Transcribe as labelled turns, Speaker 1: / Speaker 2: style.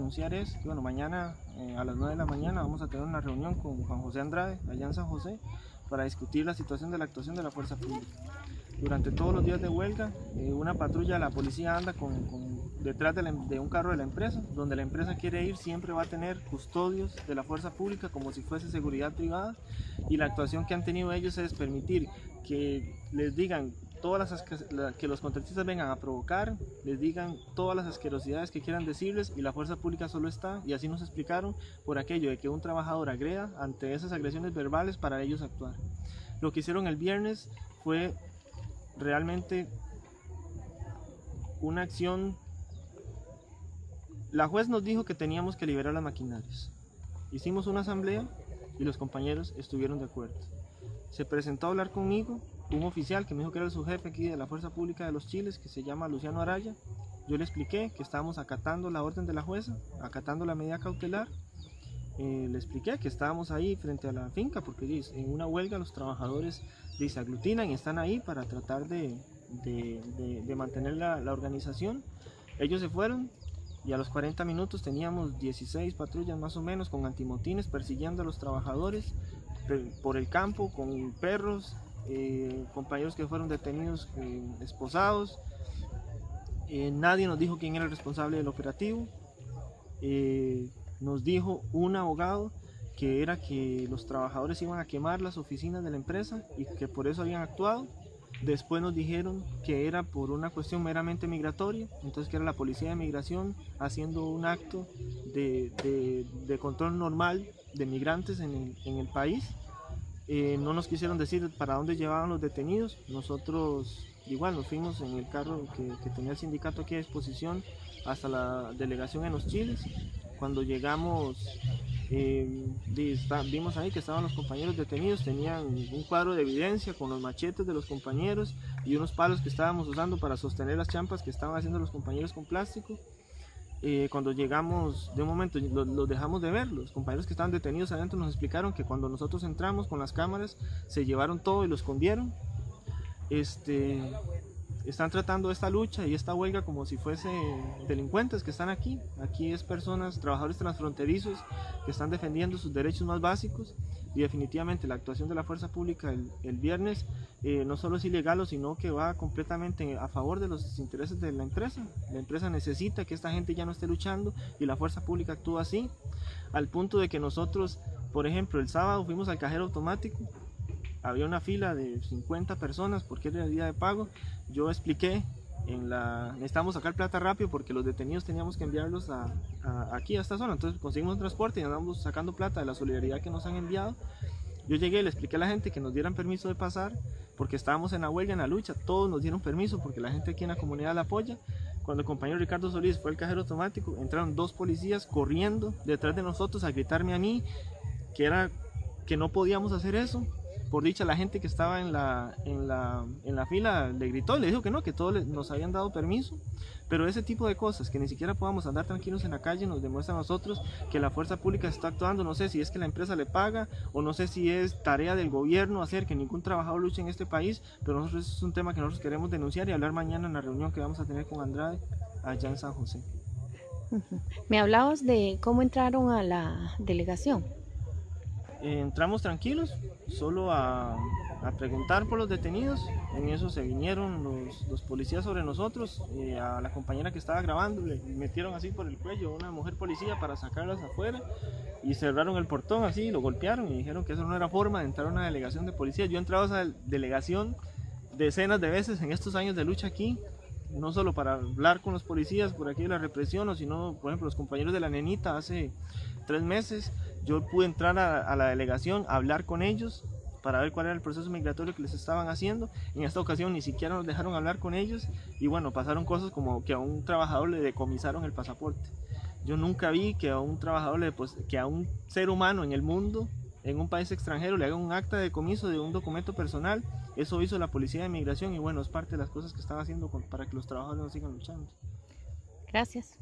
Speaker 1: Anunciar es que bueno, mañana eh, a las 9 de la mañana vamos a tener una reunión con Juan José Andrade, allá en San José, para discutir la situación de la actuación de la fuerza pública. Durante todos los días de huelga, eh, una patrulla de la policía anda con, detrás de, em- de un carro de la empresa, donde la empresa quiere ir siempre va a tener custodios de la fuerza pública como si fuese seguridad privada y la actuación que han tenido ellos es permitir que les digan todas las que los contratistas vengan a provocar, les digan todas las asquerosidades que quieran decirles y la fuerza pública solo está, y así nos explicaron, por aquello de que un trabajador agreda ante esas agresiones verbales para ellos actuar. Lo que hicieron el viernes fue realmente una acción. La juez nos dijo que teníamos que liberar las maquinarias. Hicimos una asamblea y los compañeros estuvieron de acuerdo. Se presentó a hablar conmigo un oficial que me dijo que era su jefe aquí de la Fuerza Pública de los Chiles, que se llama Luciano Araya. Yo le expliqué que estábamos acatando la orden de la jueza, acatando la medida cautelar. Eh, le expliqué que estábamos ahí frente a la finca, porque en una huelga los trabajadores aglutinan y están ahí para tratar de, de- de- de mantener la, la organización. Ellos se fueron y a los 40 minutos teníamos 16 patrullas más o menos con antimotines persiguiendo a los trabajadores por el campo con perros, eh, compañeros que fueron detenidos eh, esposados. Eh, nadie nos dijo quién era el responsable del operativo. Nos dijo un abogado que era que los trabajadores iban a quemar las oficinas de la empresa y que por eso habían actuado. Después nos dijeron que era por una cuestión meramente migratoria, entonces que era la policía de migración haciendo un acto de, de- control normal de migrantes en en el país. Eh, no nos quisieron decir para dónde llevaban los detenidos. Nosotros igual nos fuimos en el carro que, tenía el sindicato aquí a disposición hasta la delegación en los Chiles. Cuando llegamos eh, vimos ahí que estaban los compañeros detenidos, tenían un cuadro de evidencia con los machetes de los compañeros y unos palos que estábamos usando para sostener las champas que estaban haciendo los compañeros con plástico. Eh, cuando llegamos, de un momento lo- los dejamos de ver, los compañeros que estaban detenidos adentro nos explicaron que cuando nosotros entramos con las cámaras se llevaron todo y lo escondieron. Este, están tratando esta lucha y esta huelga como si fuese delincuentes que están aquí. Aquí es personas, trabajadores transfronterizos que están defendiendo sus derechos más básicos y definitivamente la actuación de la fuerza pública el, viernes eh, no solo es ilegal, sino que va completamente a favor de los intereses de la empresa. La empresa necesita que esta gente ya no esté luchando y la fuerza pública actúa así, al punto de que nosotros, por ejemplo, el sábado fuimos al cajero automático había una fila de 50 personas porque era el día de pago. Yo expliqué en la necesitamos sacar plata rápido porque los detenidos teníamos que enviarlos a, a- aquí a esta zona. Entonces conseguimos un transporte y andamos sacando plata de la solidaridad que nos han enviado. Yo llegué le expliqué a la gente que nos dieran permiso de pasar porque estábamos en la huelga, en la lucha. Todos nos dieron permiso porque la gente aquí en la comunidad la apoya. Cuando el compañero Ricardo Solís fue al cajero automático, entraron dos policías corriendo detrás de nosotros a gritarme a mí que era que no podíamos hacer eso. Por dicha, la gente que estaba en la, en la, en la fila le gritó le dijo que no, que todos nos habían dado permiso. Pero ese tipo de cosas, que ni siquiera podamos andar tranquilos en la calle, nos demuestra a nosotros que la fuerza pública está actuando. No sé si es que la empresa le paga o no sé si es tarea del gobierno hacer que ningún trabajador luche en este país, pero nosotros eso es un tema que nosotros queremos denunciar y hablar mañana en la reunión que vamos a tener con Andrade allá en San José.
Speaker 2: Me hablabas de cómo entraron a la delegación.
Speaker 1: Eh, entramos tranquilos, solo a, a preguntar por los detenidos. En eso se vinieron los, los policías sobre nosotros. eh, a la compañera que estaba grabando le metieron así por el cuello una mujer policía para sacarlas afuera y cerraron el portón así, lo golpearon y dijeron que eso no era forma de entrar a una delegación de policía. Yo he entrado a esa delegación decenas de veces en estos años de lucha aquí. No solo para hablar con los policías por aquí de la represión, sino, por ejemplo, los compañeros de la nenita hace tres meses yo pude entrar a, a la delegación, hablar con ellos para ver cuál era el proceso migratorio que les estaban haciendo. En esta ocasión ni siquiera nos dejaron hablar con ellos y bueno, pasaron cosas como que a un trabajador le decomisaron el pasaporte. Yo nunca vi que a un trabajador, le, pues, que a un ser humano en el mundo, en un país extranjero, le hagan un acta de decomiso de un documento personal. Eso hizo la policía de migración y bueno, es parte de las cosas que están haciendo con- para que los trabajadores no sigan luchando.
Speaker 2: Gracias.